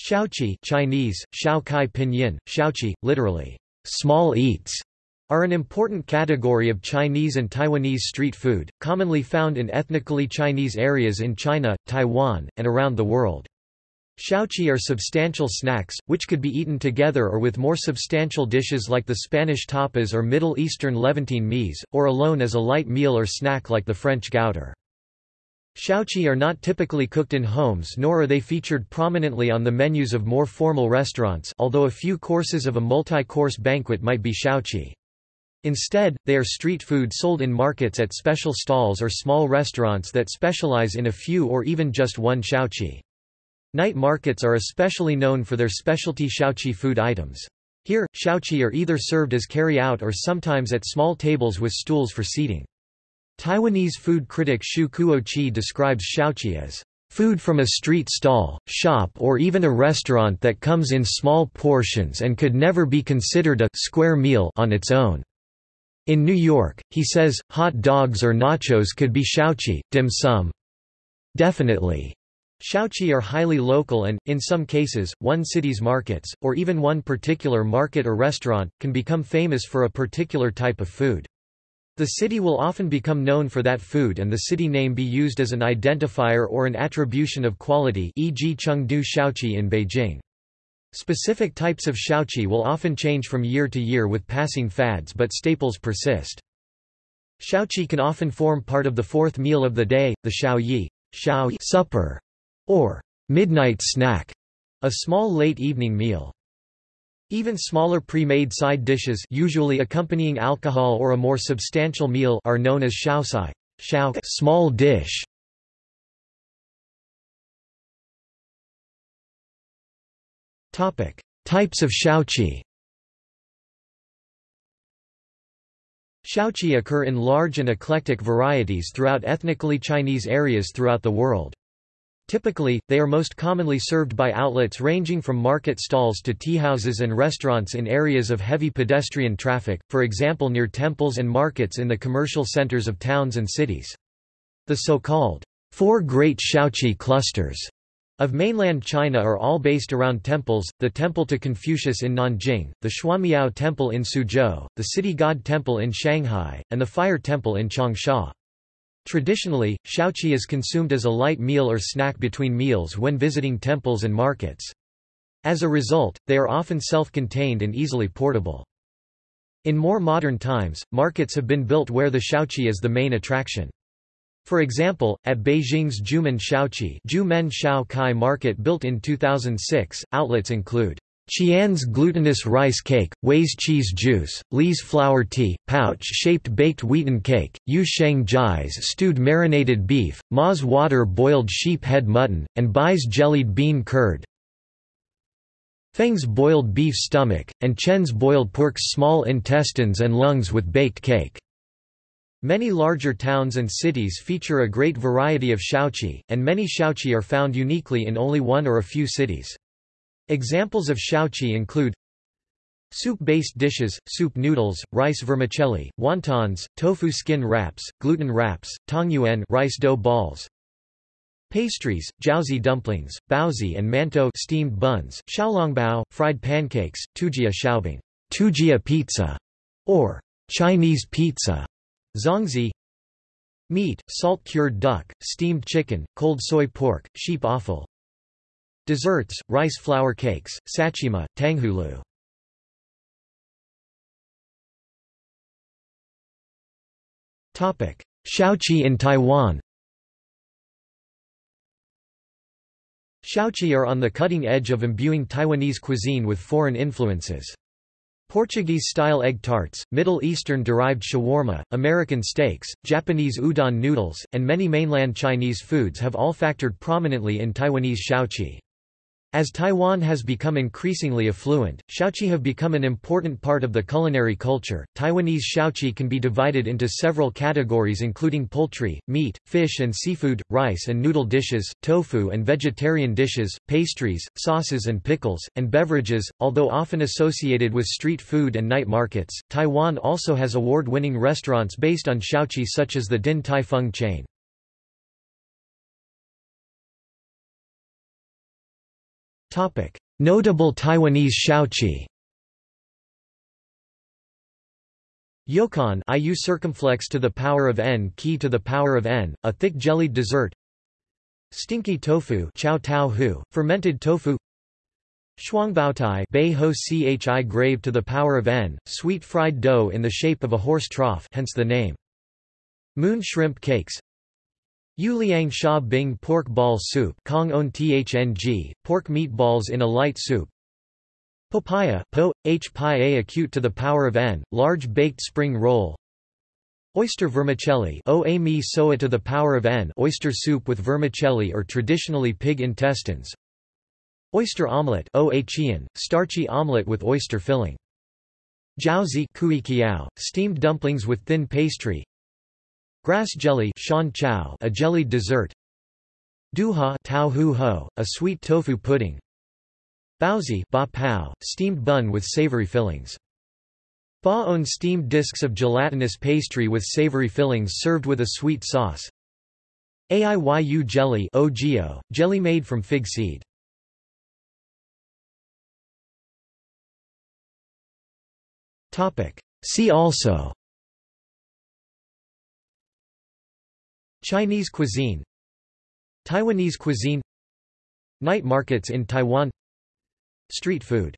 Xiaochi Chinese, Xiao Kai Pinyin, Xiaochi, literally, small eats, are an important category of Chinese and Taiwanese street food, commonly found in ethnically Chinese areas in China, Taiwan, and around the world. Xiaochi are substantial snacks, which could be eaten together or with more substantial dishes like the Spanish tapas or Middle Eastern Levantine meze, or alone as a light meal or snack like the French gouter. Xiaochi are not typically cooked in homes nor are they featured prominently on the menus of more formal restaurants although a few courses of a multi-course banquet might be xiaochi. Instead, they are street food sold in markets at special stalls or small restaurants that specialize in a few or even just one xiaochi. Night markets are especially known for their specialty xiaochi food items. Here, xiaochi are either served as carry-out or sometimes at small tables with stools for seating. Taiwanese food critic Shu Kuo-chi describes xiaochi as food from a street stall, shop or even a restaurant that comes in small portions and could never be considered a square meal on its own. In New York, he says, hot dogs or nachos could be xiaochi, dim sum. Definitely. Xiaochi are highly local and, in some cases, one city's markets, or even one particular market or restaurant, can become famous for a particular type of food. The city will often become known for that food and the city name be used as an identifier or an attribution of quality e.g. Chengdu Xiaochi in Beijing. Specific types of xiaochi will often change from year to year with passing fads but staples persist. Xiaochi can often form part of the fourth meal of the day, the xiaoye supper, or midnight snack, a small late evening meal. Even smaller pre-made side dishes usually accompanying alcohol or a more substantial meal are known as shaosai small dish. Types of xiaochi Xiaochi occur in large and eclectic varieties throughout ethnically Chinese areas throughout the world. Typically, they are most commonly served by outlets ranging from market stalls to teahouses and restaurants in areas of heavy pedestrian traffic, for example near temples and markets in the commercial centers of towns and cities. The so-called Four Great Xiaochi Clusters of mainland China are all based around temples, the Temple to Confucius in Nanjing, the Xuanmiao Temple in Suzhou, the City God Temple in Shanghai, and the Fire Temple in Changsha. Traditionally, xiaochi is consumed as a light meal or snack between meals when visiting temples and markets. As a result, they are often self-contained and easily portable. In more modern times, markets have been built where the xiaochi is the main attraction. For example, at Beijing's Jumen Xiaochi Jumen Shao Kai market built in 2006, outlets include Qian's glutinous rice cake, Wei's cheese juice, Li's flour tea, pouch-shaped baked wheaten cake, Yu Sheng Jai's stewed marinated beef, Ma's water boiled sheep head mutton, and Bai's jellied bean curd. Feng's boiled beef stomach, and Chen's boiled pork's small intestines and lungs with baked cake. Many larger towns and cities feature a great variety of xiaochi, and many xiaochi are found uniquely in only one or a few cities. Examples of xiaochi include Soup-based dishes, soup noodles, rice vermicelli, wontons, tofu skin wraps, gluten wraps, tangyuan rice dough balls. Pastries, jiaozi dumplings, baozi and mantou steamed buns, xiaolongbao, fried pancakes, tujia xiaobing, tujia pizza, or Chinese pizza, zongzi. Meat, salt-cured duck, steamed chicken, cold soy pork, sheep offal, Desserts, rice flour cakes, sachima, tanghulu. Xiaochi in Taiwan Xiaochi are on the cutting edge of imbuing Taiwanese cuisine with foreign influences. Portuguese-style egg tarts, Middle Eastern-derived shawarma, American steaks, Japanese udon noodles, and many mainland Chinese foods have all factored prominently in Taiwanese xiaochi. As Taiwan has become increasingly affluent, xiaochi have become an important part of the culinary culture. Taiwanese xiaochi can be divided into several categories including poultry, meat, fish and seafood, rice and noodle dishes, tofu and vegetarian dishes, pastries, sauces and pickles, and beverages. Although often associated with street food and night markets, Taiwan also has award-winning restaurants based on xiaochi such as the Din Tai Fung chain. Notable Taiwanese xiaochi. Yokon IU circumflex to the power of n key to the power of n, a thick jellied dessert. Stinky tofu chow tao hu, fermented tofu. Shuangbaotai bei ho chi grave to the power of n, sweet fried dough in the shape of a horse trough hence the name. Moon shrimp cakes Yuliang Sha Bing pork ball soup Kong on Thng, pork meatballs in a light soup. Papaya po, h pi a acute to the power of n, large baked spring roll. Oyster vermicelli o a mi soa to the power of n oyster soup with vermicelli or traditionally pig intestines. Oyster omelette o a chian, starchy omelette with oyster filling. Jiaozi steamed dumplings with thin pastry Grass jelly a jellied dessert Duha ho, a sweet tofu pudding Baozi ba pao, steamed bun with savory fillings. Ba-on steamed discs of gelatinous pastry with savory fillings served with a sweet sauce. Aiyu jelly ogio, jelly made from fig seed. See also Chinese cuisine Taiwanese cuisine Night markets in Taiwan Street food